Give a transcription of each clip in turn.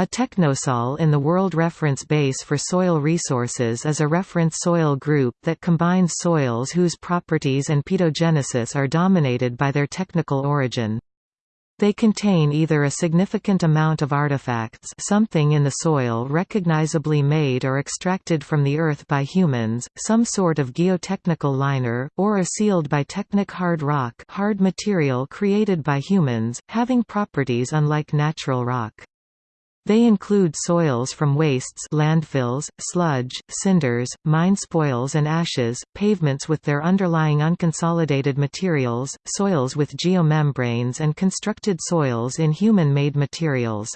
A technosol in the World Reference Base for Soil Resources is a reference soil group that combines soils whose properties and pedogenesis are dominated by their technical origin. They contain either a significant amount of artifacts something in the soil recognizably made or extracted from the earth by humans, some sort of geotechnical liner, or are sealed by technic hard rock hard material created by humans, having properties unlike natural rock. They include soils from wastes landfills, sludge, cinders, mine spoils and ashes, pavements with their underlying unconsolidated materials, soils with geomembranes and constructed soils in human-made materials.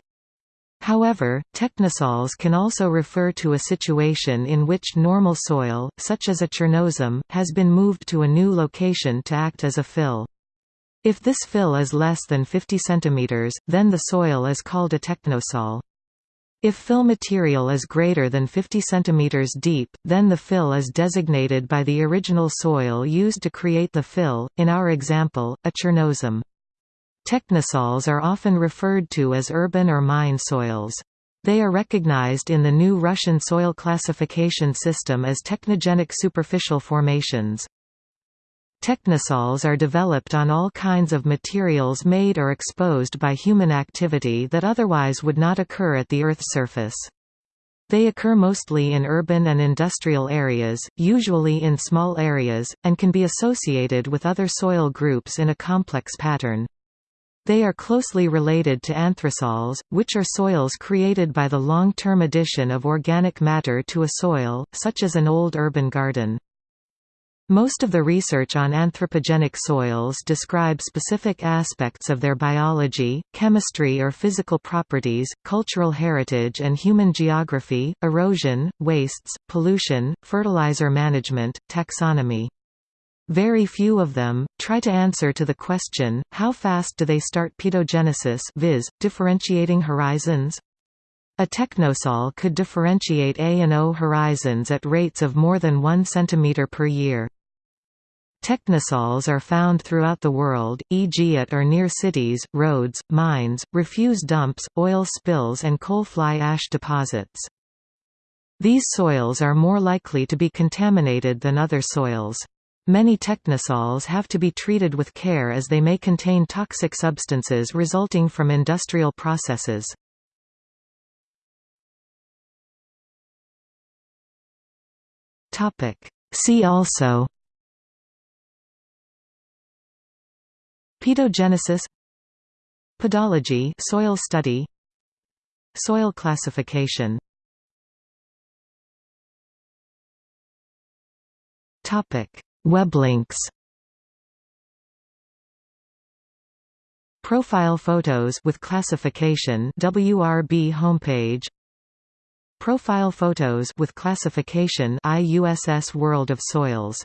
However, technosols can also refer to a situation in which normal soil, such as a chernozem, has been moved to a new location to act as a fill. If this fill is less than 50 cm, then the soil is called a technosol. If fill material is greater than 50 cm deep, then the fill is designated by the original soil used to create the fill, in our example, a chernozem. Technosols are often referred to as urban or mine soils. They are recognized in the new Russian soil classification system as technogenic superficial formations. Technosols are developed on all kinds of materials made or exposed by human activity that otherwise would not occur at the Earth's surface. They occur mostly in urban and industrial areas, usually in small areas, and can be associated with other soil groups in a complex pattern. They are closely related to anthrosols, which are soils created by the long-term addition of organic matter to a soil, such as an old urban garden. Most of the research on anthropogenic soils describe specific aspects of their biology, chemistry or physical properties, cultural heritage and human geography, erosion, wastes, pollution, fertilizer management, taxonomy. Very few of them, try to answer to the question, how fast do they start pedogenesis viz., differentiating horizons? A technosol could differentiate A and O horizons at rates of more than 1 cm per year. Technosols are found throughout the world, e.g. at or near cities, roads, mines, refuse dumps, oil spills and coal fly ash deposits. These soils are more likely to be contaminated than other soils. Many technosols have to be treated with care as they may contain toxic substances resulting from industrial processes. See also Pedogenesis Pedology soil study Soil classification Topic. Web links Profile photos with classification WRB homepage Profile photos with classification IUSS World of Soils